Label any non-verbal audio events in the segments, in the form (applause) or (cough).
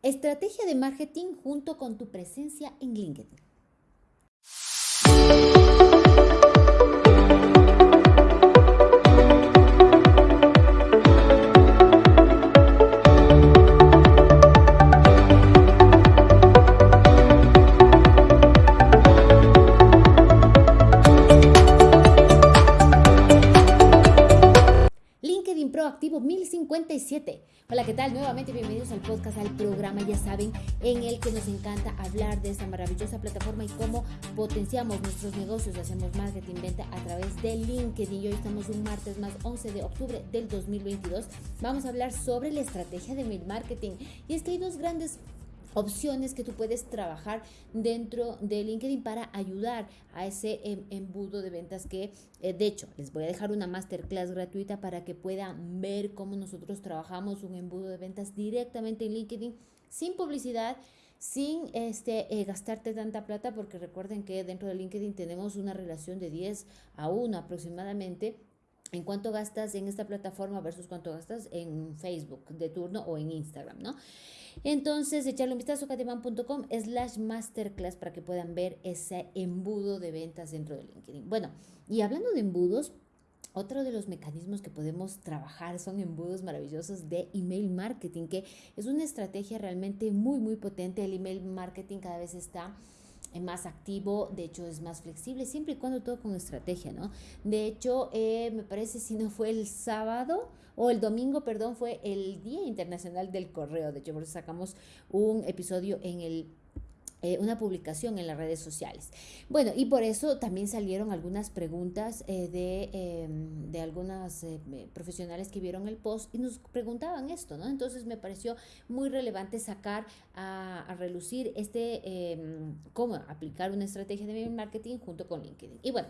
Estrategia de marketing junto con tu presencia en LinkedIn. Podcast, al programa, ya saben, en el que nos encanta hablar de esta maravillosa plataforma y cómo potenciamos nuestros negocios, hacemos marketing, venta a través de LinkedIn. Y hoy estamos un martes más 11 de octubre del 2022. Vamos a hablar sobre la estrategia de mail marketing. Y es que hay dos grandes opciones que tú puedes trabajar dentro de LinkedIn para ayudar a ese em, embudo de ventas que, eh, de hecho, les voy a dejar una masterclass gratuita para que puedan ver cómo nosotros trabajamos un embudo de ventas directamente en LinkedIn sin publicidad sin este, eh, gastarte tanta plata, porque recuerden que dentro de LinkedIn tenemos una relación de 10 a 1 aproximadamente en cuánto gastas en esta plataforma versus cuánto gastas en Facebook de turno o en Instagram, ¿no? Entonces, echarle un vistazo a cateman.com slash masterclass para que puedan ver ese embudo de ventas dentro de LinkedIn. Bueno, y hablando de embudos, otro de los mecanismos que podemos trabajar son embudos maravillosos de email marketing, que es una estrategia realmente muy, muy potente. El email marketing cada vez está más activo, de hecho es más flexible, siempre y cuando todo con estrategia, ¿no? De hecho, eh, me parece si no fue el sábado o el domingo, perdón, fue el Día Internacional del Correo, de hecho, por eso sacamos un episodio en el eh, una publicación en las redes sociales. Bueno, y por eso también salieron algunas preguntas eh, de, em, de algunas eh, profesionales que vieron el post y nos preguntaban esto, ¿no? Entonces me pareció muy relevante sacar a, a relucir este, em, cómo aplicar una estrategia de marketing junto con LinkedIn. Y bueno,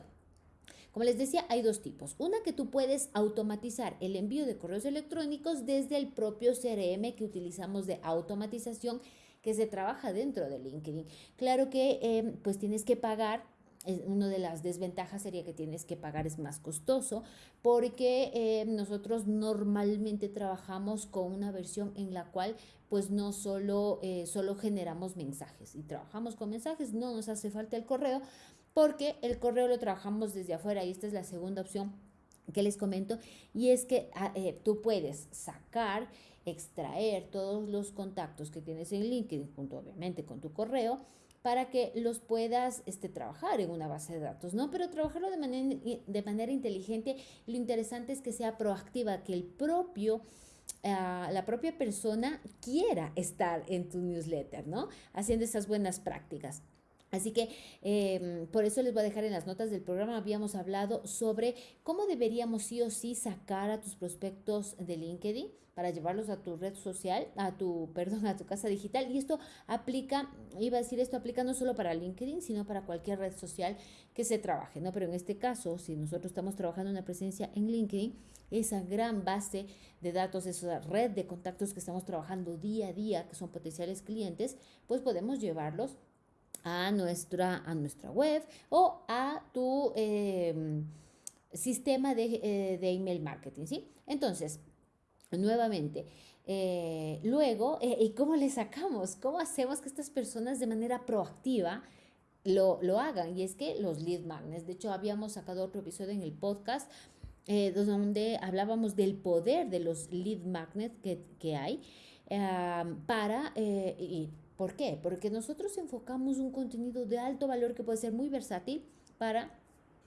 como les decía, hay dos tipos. Una que tú puedes automatizar el envío de correos electrónicos desde el propio CRM que utilizamos de automatización que se trabaja dentro de LinkedIn. Claro que em, pues tienes que pagar una de las desventajas sería que tienes que pagar es más costoso porque em, nosotros normalmente trabajamos con una versión en la cual pues no solo, eh, solo generamos mensajes y trabajamos con mensajes, no nos hace falta el correo porque el correo lo trabajamos desde afuera y esta es la segunda opción que les comento y es que ah, eh, tú puedes sacar extraer todos los contactos que tienes en LinkedIn, junto obviamente con tu correo, para que los puedas este, trabajar en una base de datos, ¿no? Pero trabajarlo de manera, de manera inteligente. Lo interesante es que sea proactiva, que el propio... Ah, la propia persona quiera estar en tu newsletter, ¿no? Haciendo esas buenas prácticas. Así que em, por eso les voy a dejar en las notas del programa, habíamos hablado sobre cómo deberíamos sí o sí sacar a tus prospectos de LinkedIn para llevarlos a tu red social, a tu, (laughs) perdón, a tu casa digital. Y esto aplica, iba a decir, esto aplica no solo para LinkedIn, sino para cualquier red social que se trabaje, ¿no? Pero en este caso, si nosotros estamos trabajando una presencia en LinkedIn, esa gran base de datos, esa red de contactos que estamos trabajando día a día, que son potenciales clientes, pues podemos llevarlos a nuestra, a nuestra web o a tu em, sistema de, eh, de, email marketing, ¿sí? Entonces, nuevamente, eh, luego, eh, ¿y cómo le sacamos? ¿Cómo hacemos que estas personas de manera proactiva lo, lo hagan? Y es que los lead magnets, de hecho, habíamos sacado otro episodio en el podcast donde hablábamos del poder de los lead magnets que, que hay para, y ¿Por qué? Porque nosotros enfocamos un contenido de alto valor que puede ser muy versátil para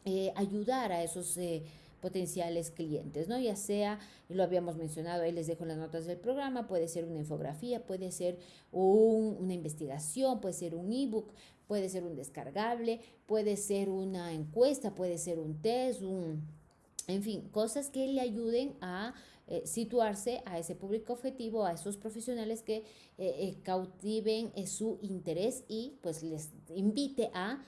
eh, ayudar a esos eh, potenciales clientes, ¿no? Ya sea, lo habíamos mencionado, ahí les dejo las notas del programa, puede ser una infografía, puede ser una investigación, puede ser un ebook, puede ser un descargable, puede ser una encuesta, puede ser un test, un, en fin, cosas que le ayuden a eh, situarse a ese público objetivo, a esos profesionales que eh, eh, cautiven su interés y pues les invite a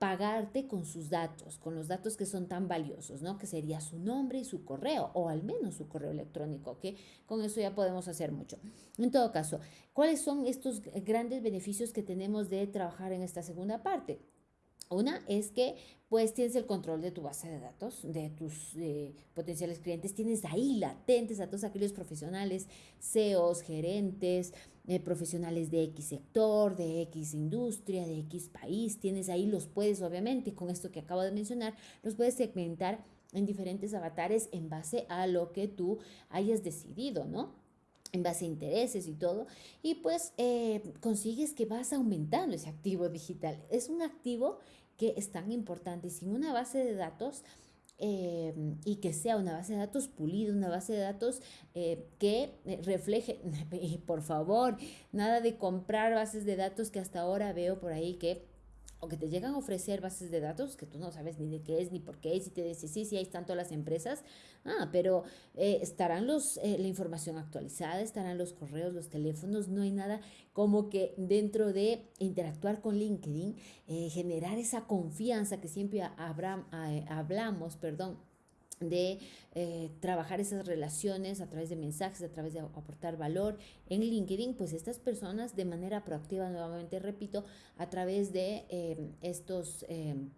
pagarte con sus datos, con los datos que son tan valiosos, ¿no? Que sería su nombre y su correo, o al menos su correo electrónico, que con eso ya podemos hacer mucho. En todo caso, ¿cuáles son estos grandes beneficios que tenemos de trabajar en esta segunda parte? Una es que pues tienes el control de tu base de datos, de tus eh, potenciales clientes, tienes ahí latentes a todos aquellos profesionales, CEOs, gerentes, eh, profesionales de X sector, de X industria, de X país, tienes ahí, los puedes obviamente, con esto que acabo de mencionar, los puedes segmentar en diferentes avatares en base a lo que tú hayas decidido, ¿no? En base a intereses y todo, y pues eh, consigues que vas aumentando ese activo digital. Es un activo que es tan importante. Sin una base de datos, eh, y que sea una base de datos pulida, una base de datos eh, que refleje, (laughs) y por favor, nada de comprar bases de datos que hasta ahora veo por ahí que o que te llegan a ofrecer bases de datos que tú no sabes ni de qué es ni por qué es y te dice sí, sí, ahí están todas las empresas, ah, pero eh, estarán los, eh, la información actualizada, estarán los correos, los teléfonos, no hay nada como que dentro de interactuar con LinkedIn, eh, generar esa confianza que siempre habrá, hablamos, perdón, de eh, trabajar esas relaciones a través de mensajes, a través de aportar valor en LinkedIn, pues estas personas de manera proactiva, nuevamente repito, a través de em, estos em,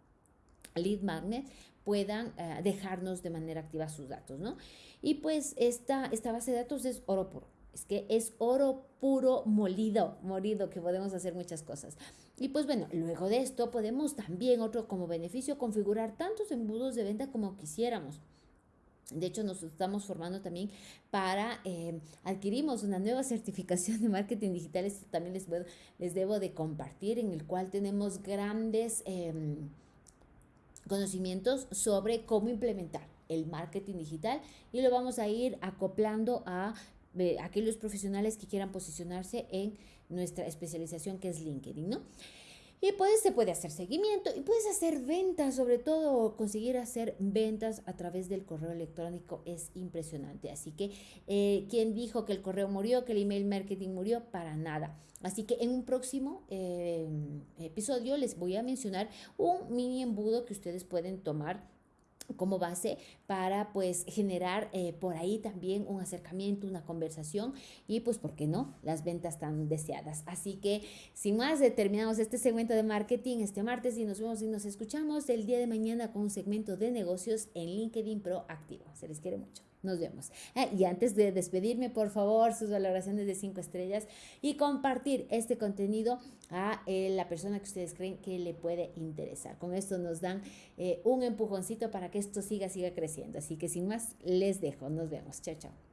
lead magnets puedan eh, dejarnos de manera activa sus datos, ¿no? Y pues esta, esta base de datos es oro puro. Es que es oro puro molido, molido, que podemos hacer muchas cosas. Y pues bueno, luego de esto podemos también, otro como beneficio, configurar tantos embudos de venta como quisiéramos. De hecho, nos estamos formando también para, eh, adquirimos una nueva certificación de marketing digital, esto también les, les debo de compartir, en el cual tenemos grandes em, conocimientos sobre cómo implementar el marketing digital y lo vamos a ir acoplando a aquellos profesionales que quieran posicionarse en nuestra especialización que es LinkedIn, ¿no? Y pues se puede hacer seguimiento y puedes hacer ventas, sobre todo conseguir hacer ventas a través del correo electrónico es impresionante. Así que, eh, ¿quién dijo que el correo murió, que el email marketing murió? Para nada. Así que en un próximo eh, episodio les voy a mencionar un mini embudo que ustedes pueden tomar como base para pues generar eh, por ahí también un acercamiento, una conversación y pues, ¿por qué no? Las ventas tan deseadas. Así que sin más, terminamos este segmento de marketing este martes y nos vemos y nos escuchamos el día de mañana con un segmento de negocios en LinkedIn Proactivo. Se les quiere mucho. Nos vemos. Ah, y antes de despedirme, por favor, sus valoraciones de 5 estrellas y compartir este contenido a eh, la persona que ustedes creen que le puede interesar. Con esto nos dan eh, un empujoncito para que esto siga, siga creciendo. Así que sin más, les dejo. Nos vemos. Chao, chao.